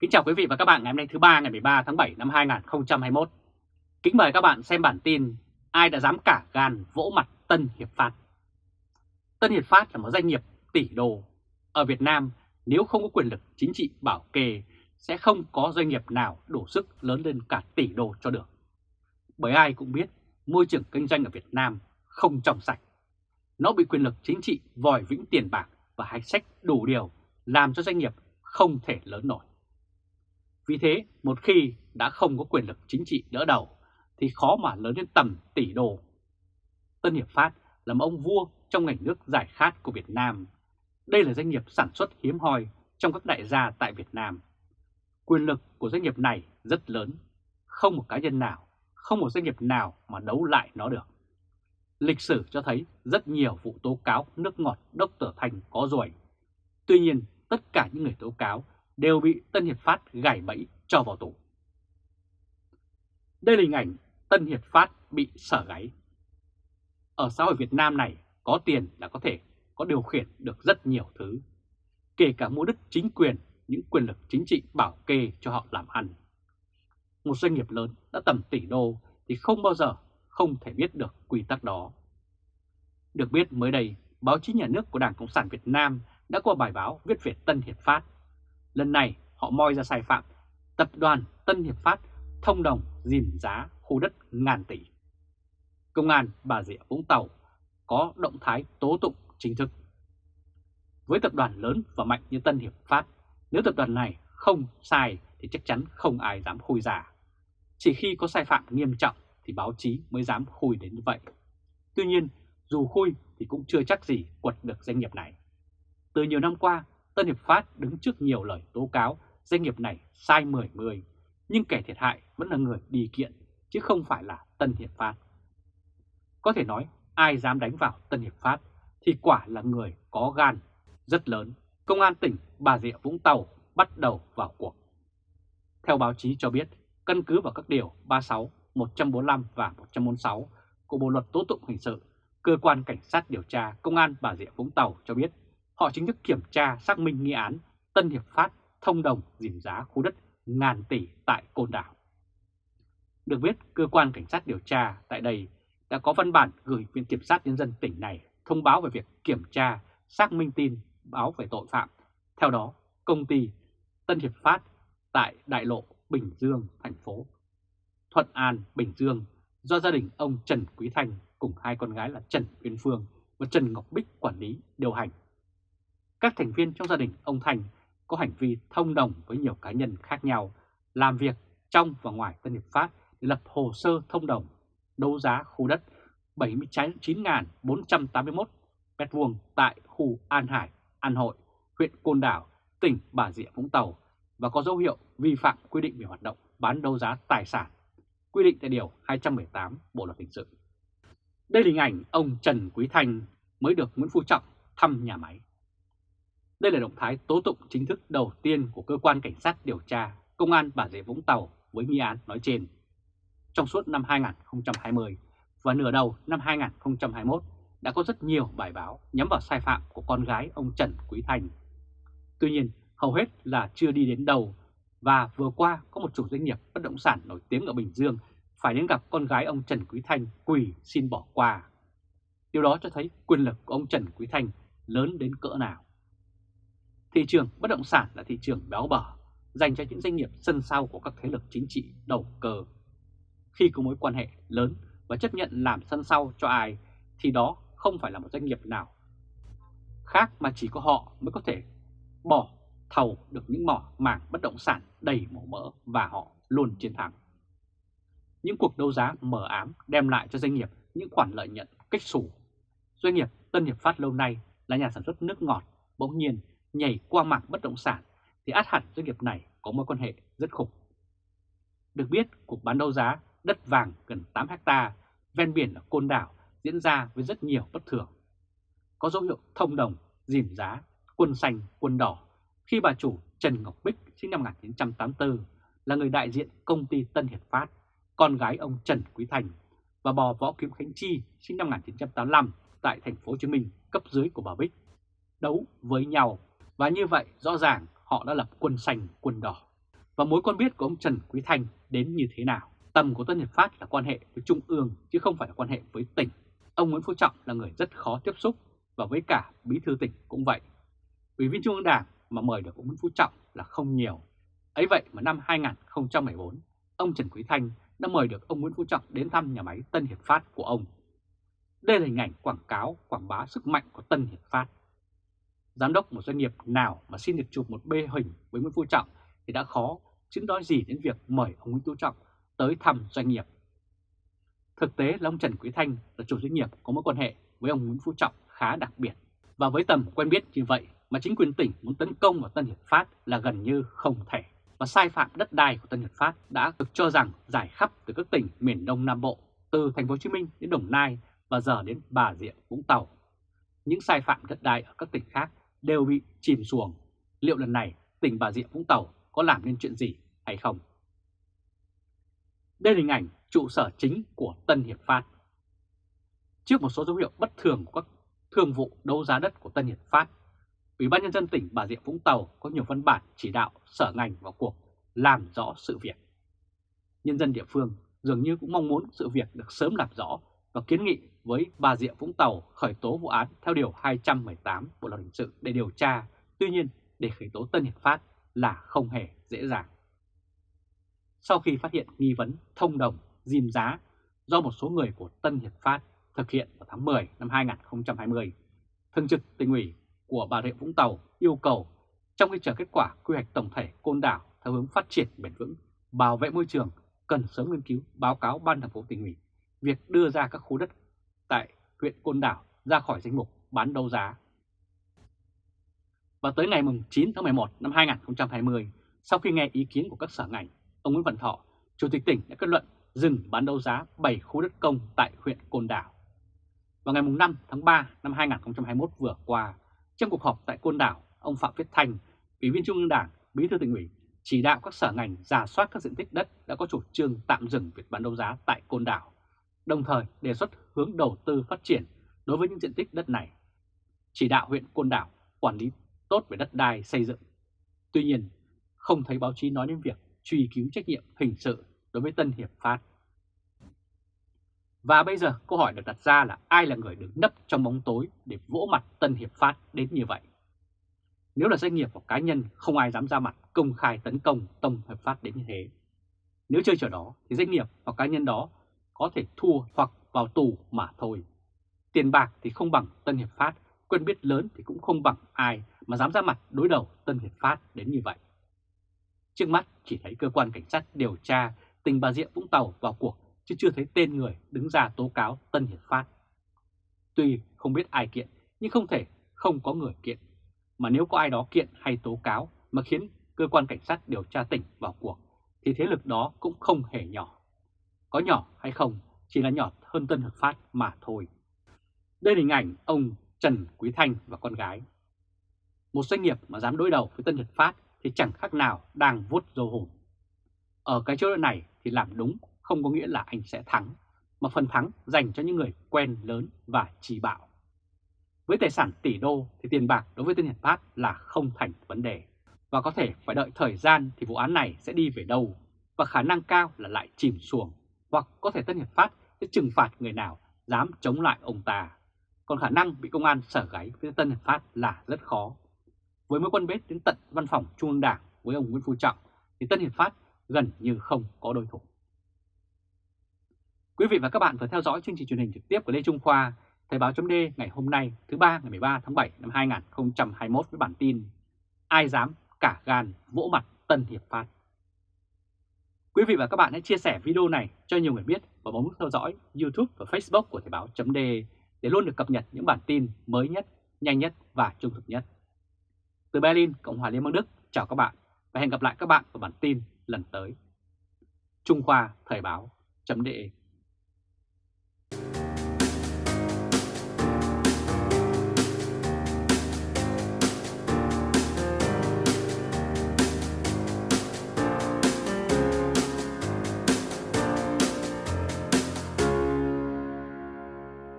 Kính chào quý vị và các bạn ngày hôm nay thứ ba, ngày 13 tháng 7 năm 2021. Kính mời các bạn xem bản tin Ai đã dám cả gan vỗ mặt Tân Hiệp Phát. Tân Hiệp Phát là một doanh nghiệp tỷ đô. Ở Việt Nam, nếu không có quyền lực chính trị bảo kê, sẽ không có doanh nghiệp nào đủ sức lớn lên cả tỷ đô cho được. Bởi ai cũng biết, môi trường kinh doanh ở Việt Nam không trong sạch. Nó bị quyền lực chính trị vòi vĩnh tiền bạc và hạch sách đủ điều làm cho doanh nghiệp không thể lớn nổi. Vì thế, một khi đã không có quyền lực chính trị đỡ đầu, thì khó mà lớn đến tầm tỷ đô. Tân Hiệp Phát là một ông vua trong ngành nước giải khát của Việt Nam. Đây là doanh nghiệp sản xuất hiếm hoi trong các đại gia tại Việt Nam. Quyền lực của doanh nghiệp này rất lớn, không một cá nhân nào, không một doanh nghiệp nào mà đấu lại nó được. Lịch sử cho thấy rất nhiều vụ tố cáo nước ngọt Dr. Thành có ruồi. Tuy nhiên, tất cả những người tố cáo đều bị Tân Hiệp Phát gài bẫy cho vào tù. Đây là hình ảnh Tân Hiệp Phát bị sở gáy. Ở xã hội Việt Nam này, có tiền là có thể có điều khiển được rất nhiều thứ, kể cả mua đất chính quyền, những quyền lực chính trị bảo kê cho họ làm ăn. Một doanh nghiệp lớn đã tầm tỷ đô thì không bao giờ không thể biết được quy tắc đó. Được biết mới đây, báo chí nhà nước của Đảng Cộng sản Việt Nam đã có bài báo viết về Tân Hiệp Phát Lần này họ moi ra sai phạm, tập đoàn Tân Hiệp Phát thông đồng dìm giá khu đất ngàn tỷ. Công an Bà Rịa Vũng Tàu có động thái tố tụng chính thức. Với tập đoàn lớn và mạnh như Tân Hiệp Phát, nếu tập đoàn này không sai thì chắc chắn không ai dám khui giả. Chỉ khi có sai phạm nghiêm trọng thì báo chí mới dám khui đến như vậy. Tuy nhiên, dù khui thì cũng chưa chắc gì quật được doanh nghiệp này. Từ nhiều năm qua, Tân Hiệp Phát đứng trước nhiều lời tố cáo doanh nghiệp này sai 10-10, nhưng kẻ thiệt hại vẫn là người đi kiện, chứ không phải là Tân Hiệp Phát. Có thể nói ai dám đánh vào Tân Hiệp Phát thì quả là người có gan rất lớn. Công an tỉnh Bà Rịa Vũng Tàu bắt đầu vào cuộc. Theo báo chí cho biết, căn cứ vào các điều 36, 145 và 146 của Bộ Luật Tố tụng Hình sự, Cơ quan Cảnh sát điều tra Công an Bà Rịa Vũng Tàu cho biết họ chính thức kiểm tra xác minh nghi án Tân Hiệp Phát thông đồng dìm giá khu đất ngàn tỷ tại Côn Đảo. Được biết, cơ quan cảnh sát điều tra tại đây đã có văn bản gửi Viện Kiểm sát Nhân dân tỉnh này thông báo về việc kiểm tra, xác minh tin, báo về tội phạm. Theo đó, công ty Tân Hiệp Phát tại Đại lộ Bình Dương, thành phố Thuận An, Bình Dương do gia đình ông Trần Quý Thanh cùng hai con gái là Trần Uyên Phương và Trần Ngọc Bích quản lý điều hành các thành viên trong gia đình ông Thành có hành vi thông đồng với nhiều cá nhân khác nhau, làm việc trong và ngoài Tân Hiệp Phát để lập hồ sơ thông đồng, đấu giá khu đất 79.481 m2 tại khu An Hải, An Hội, huyện Côn Đảo, tỉnh Bà Rịa Vũng Tàu và có dấu hiệu vi phạm quy định về hoạt động bán đấu giá tài sản, quy định tại Điều 218 Bộ Luật Hình sự. Đây là hình ảnh ông Trần Quý Thanh mới được Nguyễn Phú Trọng thăm nhà máy. Đây là động thái tố tụng chính thức đầu tiên của cơ quan cảnh sát điều tra Công an Bà Rịa Vũng Tàu với nghi án nói trên. Trong suốt năm 2020 và nửa đầu năm 2021 đã có rất nhiều bài báo nhắm vào sai phạm của con gái ông Trần Quý thành Tuy nhiên, hầu hết là chưa đi đến đầu và vừa qua có một chủ doanh nghiệp bất động sản nổi tiếng ở Bình Dương phải đến gặp con gái ông Trần Quý Thanh quỳ xin bỏ qua. Điều đó cho thấy quyền lực của ông Trần Quý Thanh lớn đến cỡ nào. Thị trường bất động sản là thị trường béo bở, dành cho những doanh nghiệp sân sau của các thế lực chính trị đầu cơ. Khi có mối quan hệ lớn và chấp nhận làm sân sau cho ai thì đó không phải là một doanh nghiệp nào khác mà chỉ có họ mới có thể bỏ thầu được những mỏ mảng bất động sản đầy màu mỡ và họ luôn chiến thắng. Những cuộc đấu giá mờ ám đem lại cho doanh nghiệp những khoản lợi nhuận cách sủ. Doanh nghiệp Tân Hiệp Phát lâu nay là nhà sản xuất nước ngọt, bỗng nhiên nhảy qua mảng bất động sản thì át hẳn doanh nghiệp này có mối quan hệ rất khủng. Được biết, cuộc bán đấu giá đất vàng gần 8 hecta ven biển ở Côn Đảo diễn ra với rất nhiều bất thường. Có dấu hiệu thông đồng, dìm giá, quân xanh, quân đỏ khi bà chủ Trần Ngọc Bích sinh năm 1984 là người đại diện công ty Tân Hiệp Phát, con gái ông Trần Quý Thành và bò Võ Kiếm Khánh Chi sinh năm 1985 tại thành phố Hồ Chí Minh cấp dưới của bà Bích đấu với nhau và như vậy rõ ràng họ đã lập quân xanh quân đỏ. và mối quan biết của ông Trần Quý Thanh đến như thế nào. Tầm của Tân Hiệp Phát là quan hệ với Trung ương chứ không phải là quan hệ với tỉnh. Ông Nguyễn Phú Trọng là người rất khó tiếp xúc và với cả bí thư tỉnh cũng vậy. Ủy viên Trung ương Đảng mà mời được ông Nguyễn Phú Trọng là không nhiều. Ấy vậy mà năm 2014, ông Trần Quý Thanh đã mời được ông Nguyễn Phú Trọng đến thăm nhà máy Tân Hiệp Phát của ông. Đây là hình ảnh quảng cáo, quảng bá sức mạnh của Tân Hiệp Phát. Giám đốc một doanh nghiệp nào mà xin được chụp một bê hình với Nguyễn Phú Trọng thì đã khó, chứ nói gì đến việc mời ông Nguyễn Phú Trọng tới thăm doanh nghiệp. Thực tế là ông Trần Quý Thanh là chủ doanh nghiệp có mối quan hệ với ông Nguyễn Phú Trọng khá đặc biệt. Và với tầm quen biết như vậy mà chính quyền tỉnh muốn tấn công vào Tân Hiệp Phát là gần như không thể. Và sai phạm đất đai của Tân Hiệp Phát đã được cho rằng giải khắp từ các tỉnh miền Đông Nam Bộ, từ thành phố Hồ Chí Minh đến Đồng Nai và giờ đến Bà Rịa Vũng Tàu. Những sai phạm đất đai ở các tỉnh khác đều bị chìm xuồng. Liệu lần này tỉnh Bà Rịa Vũng Tàu có làm nên chuyện gì hay không? Đây là hình ảnh trụ sở chính của Tân Hiệp Phát. Trước một số dấu hiệu bất thường của các thương vụ đấu giá đất của Tân Hiệp Phát, Ủy ban Nhân dân tỉnh Bà Rịa Vũng Tàu có nhiều văn bản chỉ đạo sở ngành vào cuộc làm rõ sự việc. Nhân dân địa phương dường như cũng mong muốn sự việc được sớm làm rõ và kiến nghị với Bà Rịa Vũng Tàu khởi tố vụ án theo Điều 218 Bộ Luật Hình sự để điều tra. Tuy nhiên, để khởi tố Tân Hiệp Phát là không hề dễ dàng. Sau khi phát hiện nghi vấn thông đồng, dìm giá do một số người của Tân Hiệp Phát thực hiện vào tháng 10 năm 2020, Thường trực tỉnh ủy của Bà Rịa Vũng Tàu yêu cầu trong khi chờ kết quả quy hoạch tổng thể côn đảo theo hướng phát triển bền vững, bảo vệ môi trường cần sớm nghiên cứu báo cáo ban thường phố tỉnh ủy việc đưa ra các khu đất tại huyện Côn Đảo ra khỏi danh mục bán đấu giá. Và tới ngày 9 tháng 11 năm 2020, sau khi nghe ý kiến của các sở ngành, ông Nguyễn Văn Thọ, Chủ tịch tỉnh đã kết luận dừng bán đấu giá 7 khu đất công tại huyện Côn Đảo. Vào ngày 5 tháng 3 năm 2021 vừa qua, trong cuộc họp tại Côn Đảo, ông Phạm Viết Thanh, Ủy viên Trung ương Đảng, Bí thư tỉnh ủy, chỉ đạo các sở ngành giả soát các diện tích đất đã có chủ trương tạm dừng việc bán đấu giá tại Côn Đảo, đồng thời đề xuất hướng đầu tư phát triển đối với những diện tích đất này. Chỉ đạo huyện Côn Đảo quản lý tốt về đất đai xây dựng. Tuy nhiên, không thấy báo chí nói đến việc truy cứu trách nhiệm hình sự đối với Tân Hiệp Phát. Và bây giờ câu hỏi được đặt ra là ai là người đứng nấp trong bóng tối để vỗ mặt Tân Hiệp Phát đến như vậy? Nếu là doanh nghiệp hoặc cá nhân không ai dám ra mặt công khai tấn công Tân Hiệp Phát đến như thế. Nếu chơi trò đó thì doanh nghiệp hoặc cá nhân đó có thể thua hoặc vào tù mà thôi. Tiền bạc thì không bằng Tân Hiệp Phát, quyền biết lớn thì cũng không bằng ai mà dám ra mặt đối đầu Tân Hiệp Phát đến như vậy. Trước mắt chỉ thấy cơ quan cảnh sát điều tra tỉnh Bà Rịa Vũng Tàu vào cuộc chứ chưa thấy tên người đứng ra tố cáo Tân Hiệp Phát. Tuy không biết ai kiện nhưng không thể không có người kiện. Mà nếu có ai đó kiện hay tố cáo mà khiến cơ quan cảnh sát điều tra tỉnh vào cuộc thì thế lực đó cũng không hề nhỏ. Có nhỏ hay không chỉ là nhỏ hơn Tân Hợp Phát mà thôi. Đây là hình ảnh ông Trần Quý Thanh và con gái. Một doanh nghiệp mà dám đối đầu với Tân Nhật Phát thì chẳng khác nào đang vuốt dâu hồn. Ở cái chỗ này thì làm đúng không có nghĩa là anh sẽ thắng, mà phần thắng dành cho những người quen lớn và chỉ bạo. Với tài sản tỷ đô thì tiền bạc đối với Tân Nhật Phát là không thành vấn đề. Và có thể phải đợi thời gian thì vụ án này sẽ đi về đâu và khả năng cao là lại chìm xuồng hoặc có thể Tân hiệp Phát sẽ trừng phạt người nào dám chống lại ông ta. Còn khả năng bị công an sở gáy với Tân hiệp Phát là rất khó. Với mối quan bếp đến tận văn phòng Trung ương Đảng với ông Nguyễn Phú Trọng thì Tân Hiệp Phát gần như không có đối thủ. Quý vị và các bạn vừa theo dõi chương trình truyền hình trực tiếp của Lê Trung Khoa, Thời báo chấm ngày hôm nay thứ ba ngày 13 tháng 7 năm 2021 với bản tin Ai dám cả gan vỗ mặt Tân Hiệp Phát. Quý vị và các bạn hãy chia sẻ video này cho nhiều người biết và bấm nút theo dõi YouTube và Facebook của Thời báo.de để luôn được cập nhật những bản tin mới nhất, nhanh nhất và trung thực nhất. Từ Berlin, Cộng hòa Liên bang Đức, chào các bạn và hẹn gặp lại các bạn vào bản tin lần tới. Trung Khoa Thời báo chấm